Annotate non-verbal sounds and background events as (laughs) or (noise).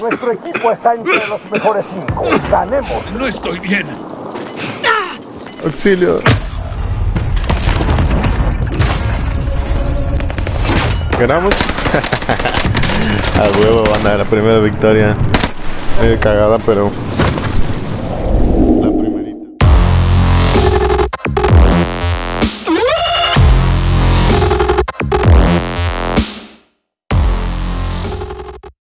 Nuestro equipo está entre los mejores cinco. Ganemos. No estoy bien. Auxilio. ¿Ganamos? (laughs) a huevo, banda, la primera victoria. Medio cagada, pero